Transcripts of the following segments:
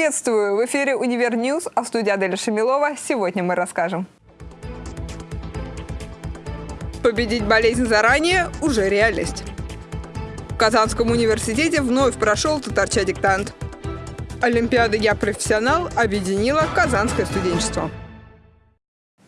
Приветствую! В эфире «Универ Ньюс», а в студии Аделя Шамилова. Сегодня мы расскажем. Победить болезнь заранее – уже реальность. В Казанском университете вновь прошел татарча диктант. Олимпиада «Я профессионал» объединила казанское студенчество.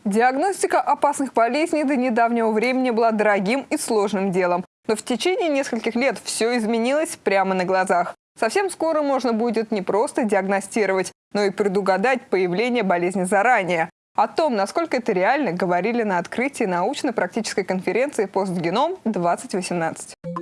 Диагностика опасных болезней до недавнего времени была дорогим и сложным делом. Но в течение нескольких лет все изменилось прямо на глазах. Совсем скоро можно будет не просто диагностировать, но и предугадать появление болезни заранее. О том, насколько это реально, говорили на открытии научно-практической конференции «Постгеном-2018».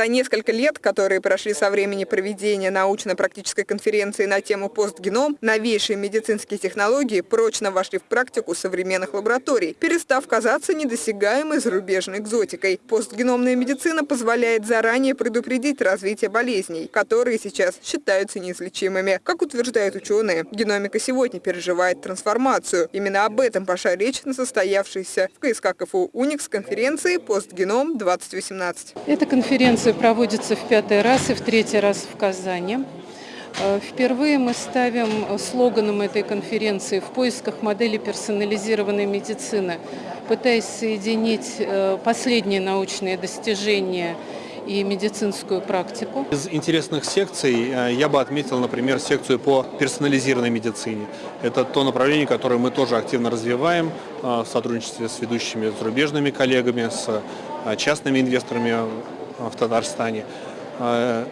За несколько лет, которые прошли со времени проведения научно-практической конференции на тему постгеном, новейшие медицинские технологии прочно вошли в практику современных лабораторий, перестав казаться недосягаемой зарубежной экзотикой. Постгеномная медицина позволяет заранее предупредить развитие болезней, которые сейчас считаются неизлечимыми. Как утверждают ученые, геномика сегодня переживает трансформацию. Именно об этом пошла речь на состоявшейся в КСК КФУ «Уникс» конференции «Постгеном-2018». Эта конференция Конференция проводится в пятый раз и в третий раз в Казани. Э, впервые мы ставим слоганом этой конференции «В поисках модели персонализированной медицины», пытаясь соединить э, последние научные достижения и медицинскую практику. Из интересных секций э, я бы отметил, например, секцию по персонализированной медицине. Это то направление, которое мы тоже активно развиваем в сотрудничестве с ведущими зарубежными коллегами, с частными инвесторами в Татарстане. А,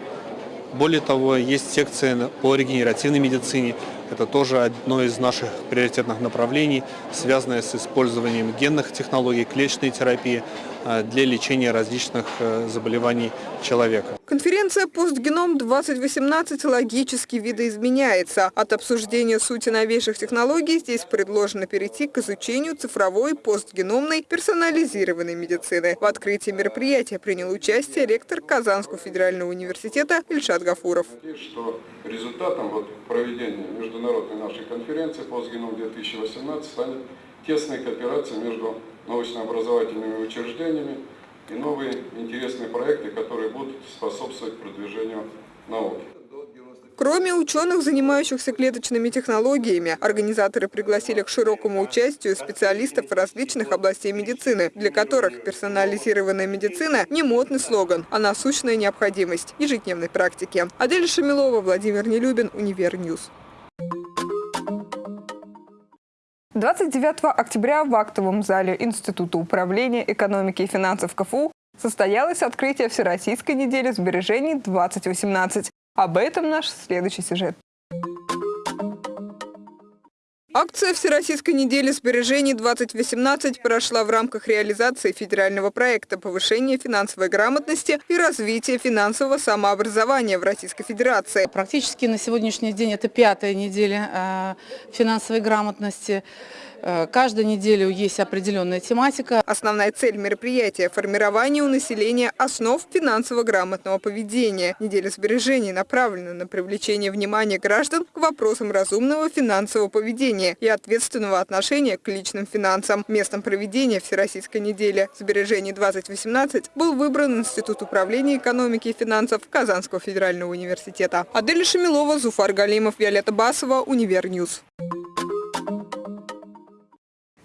более того, есть секция по регенеративной медицине. Это тоже одно из наших приоритетных направлений, связанное с использованием генных технологий, клеточной терапии для лечения различных э, заболеваний человека. Конференция «Постгеном-2018» логически видоизменяется. От обсуждения сути новейших технологий здесь предложено перейти к изучению цифровой постгеномной персонализированной медицины. В открытии мероприятия принял участие ректор Казанского федерального университета Ильшат Гафуров. Что результатом вот проведения международной нашей конференции «Постгеном-2018» станет тесная кооперация между научно-образовательными учреждениями и новые интересные проекты, которые будут способствовать продвижению науки. Кроме ученых, занимающихся клеточными технологиями, организаторы пригласили к широкому участию специалистов различных областей медицины, для которых персонализированная медицина не модный слоган, а насущная необходимость ежедневной практики. Адель Шамилова, Владимир Нелюбин, Универньюз. 29 октября в актовом зале Института управления экономики и финансов КФУ состоялось открытие Всероссийской недели сбережений 2018. Об этом наш следующий сюжет. Акция Всероссийской недели сбережений-2018 прошла в рамках реализации федерального проекта повышения финансовой грамотности и развития финансового самообразования в Российской Федерации. Практически на сегодняшний день это пятая неделя э, финансовой грамотности. Э, каждую неделю есть определенная тематика. Основная цель мероприятия – формирование у населения основ финансово-грамотного поведения. Неделя сбережений направлена на привлечение внимания граждан к вопросам разумного финансового поведения и ответственного отношения к личным финансам. Местом проведения Всероссийской недели сбережений 2018 был выбран Институт управления экономики и финансов Казанского федерального университета. Адель Шамилова, Зуфар Галимов, Виолетта Басова, Универньюз.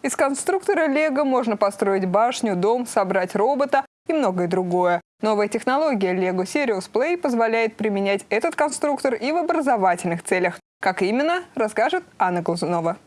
Из конструктора Лего можно построить башню, дом, собрать робота и многое другое. Новая технология Lego Serious Play позволяет применять этот конструктор и в образовательных целях. Как именно, расскажет Анна Глазунова.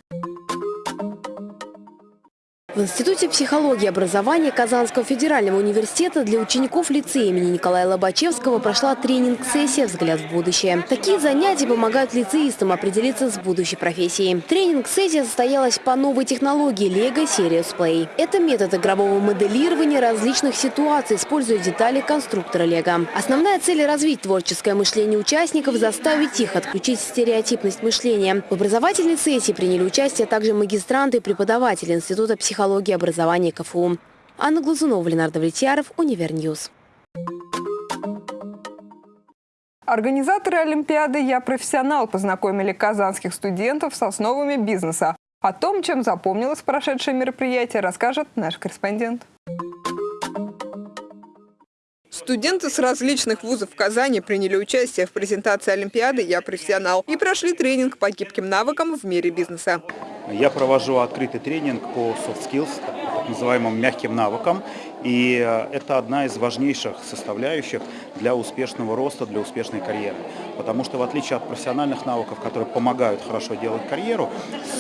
В Институте психологии и образования Казанского федерального университета для учеников лицея имени Николая Лобачевского прошла тренинг-сессия «Взгляд в будущее». Такие занятия помогают лицеистам определиться с будущей профессией. Тренинг-сессия состоялась по новой технологии Lego Serious Play. Это метод игрового моделирования различных ситуаций, используя детали конструктора Lego. Основная цель – развить творческое мышление участников, заставить их отключить стереотипность мышления. В образовательной сессии приняли участие также магистранты и преподаватели Института психологии психологии и образования КФУ. Анна Глазунова, Ленардо Влетьяров, Универньюз. Организаторы Олимпиады «Я профессионал» познакомили казанских студентов с основами бизнеса. О том, чем запомнилось прошедшее мероприятие, расскажет наш корреспондент. Студенты с различных вузов Казани приняли участие в презентации Олимпиады «Я профессионал» и прошли тренинг по гибким навыкам в мире бизнеса. Я провожу открытый тренинг по soft skills, так называемым мягким навыкам. И э, это одна из важнейших составляющих для успешного роста, для успешной карьеры. Потому что в отличие от профессиональных навыков, которые помогают хорошо делать карьеру,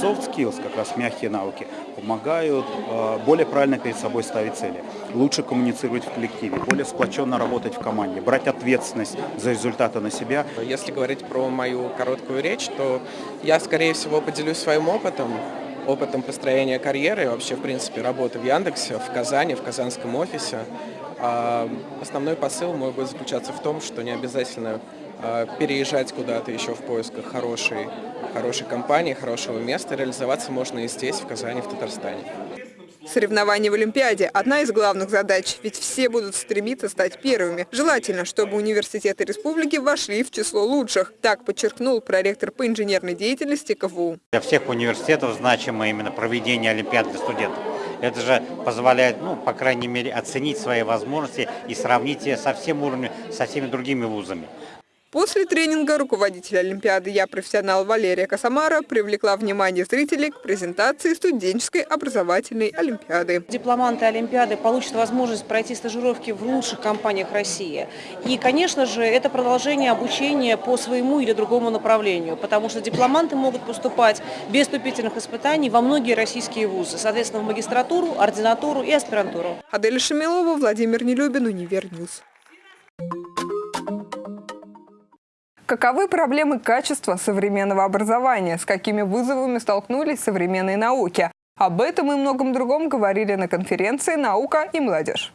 soft skills, как раз мягкие навыки, помогают э, более правильно перед собой ставить цели, лучше коммуницировать в коллективе, более сплоченно работать в команде, брать ответственность за результаты на себя. Если говорить про мою короткую речь, то я, скорее всего, поделюсь своим опытом, опытом построения карьеры вообще, в принципе, работы в Яндексе, в Казани, в казанском офисе. А основной посыл мой будет заключаться в том, что не обязательно а, переезжать куда-то еще в поисках хорошей, хорошей компании, хорошего места. Реализоваться можно и здесь, в Казани, в Татарстане. Соревнования в Олимпиаде – одна из главных задач, ведь все будут стремиться стать первыми. Желательно, чтобы университеты республики вошли в число лучших. Так подчеркнул проректор по инженерной деятельности КФУ. Для всех университетов значимо именно проведение Олимпиад для студентов. Это же позволяет, ну, по крайней мере, оценить свои возможности и сравнить со всем уровнем, со всеми другими вузами. После тренинга руководитель Олимпиады «Я профессионал» Валерия Косомара привлекла внимание зрителей к презентации студенческой образовательной Олимпиады. Дипломанты Олимпиады получат возможность пройти стажировки в лучших компаниях России. И, конечно же, это продолжение обучения по своему или другому направлению, потому что дипломанты могут поступать без вступительных испытаний во многие российские вузы, соответственно, в магистратуру, ординатуру и аспирантуру. Адель Шамилова, Владимир Нелюбин, UniverNews. Каковы проблемы качества современного образования? С какими вызовами столкнулись современные науки? Об этом и многом другом говорили на конференции «Наука и молодежь».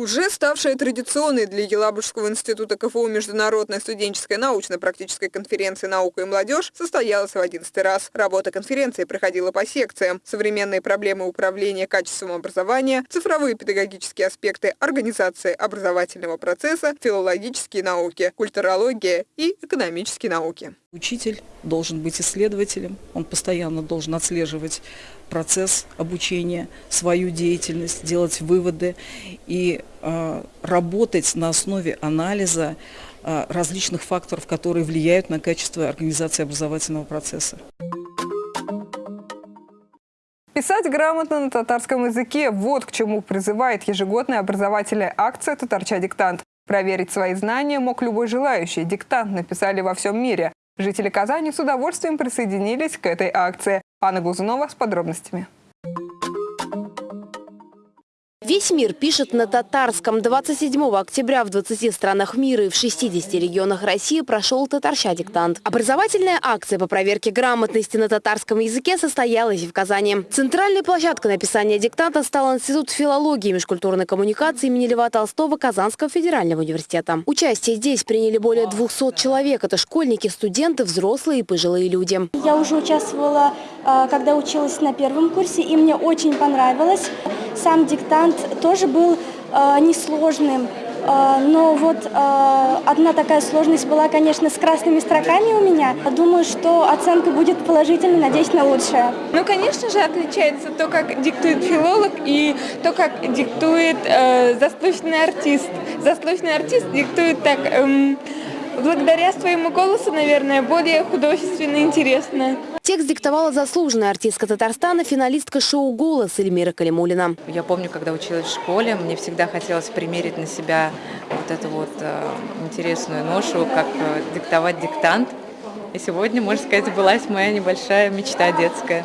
Уже ставшая традиционной для Елабужского института КФУ Международная студенческая научно-практическая конференция «Наука и молодежь» состоялась в 11 раз. Работа конференции проходила по секциям. Современные проблемы управления качеством образования, цифровые педагогические аспекты организации образовательного процесса, филологические науки, культурология и экономические науки. Учитель должен быть исследователем, он постоянно должен отслеживать процесс обучения, свою деятельность, делать выводы и э, работать на основе анализа э, различных факторов, которые влияют на качество организации образовательного процесса. Писать грамотно на татарском языке – вот к чему призывает ежегодная образовательная акция «Татарча диктант». Проверить свои знания мог любой желающий. Диктант написали во всем мире. Жители Казани с удовольствием присоединились к этой акции. Анна Глазунова с подробностями. Весь мир пишет на татарском. 27 октября в 20 странах мира и в 60 регионах России прошел татарща диктант. Образовательная акция по проверке грамотности на татарском языке состоялась в Казани. Центральной площадкой написания диктанта стал Институт филологии и межкультурной коммуникации имени Льва Толстого Казанского федерального университета. Участие здесь приняли более 200 человек. Это школьники, студенты, взрослые и пожилые люди. Я уже участвовала, а, когда училась на первом курсе, и мне очень понравилось. Сам диктант тоже был э, несложным. Э, но вот э, одна такая сложность была, конечно, с красными строками у меня. Думаю, что оценка будет положительной, надеюсь на лучшее. Ну, конечно же, отличается то, как диктует филолог и то, как диктует э, заслуженный артист. Заслуженный артист диктует так... Эм, благодаря своему голосу, наверное, более художественно и интересно. Текст диктовала заслуженная артистка Татарстана, финалистка шоу «Голос» Эльмира Калимуллина. Я помню, когда училась в школе, мне всегда хотелось примерить на себя вот эту вот э, интересную ношу, как э, диктовать диктант. И сегодня, можно сказать, сбылась моя небольшая мечта детская.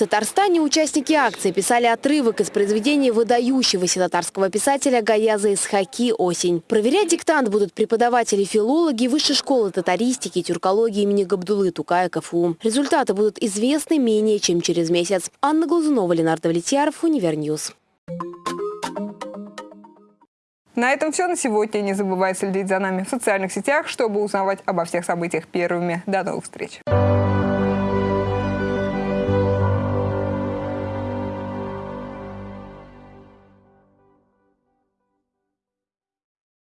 Татарстане участники акции писали отрывок из произведения выдающегося татарского писателя Гаяза Исхаки «Осень». Проверять диктант будут преподаватели-филологи Высшей школы татаристики и тюркологии имени Габдуллы Тукая КФУ. Результаты будут известны менее чем через месяц. Анна Глазунова, Ленар Давлетьяров, UniverNews. На этом все на сегодня. Не забывай следить за нами в социальных сетях, чтобы узнавать обо всех событиях первыми. До новых встреч!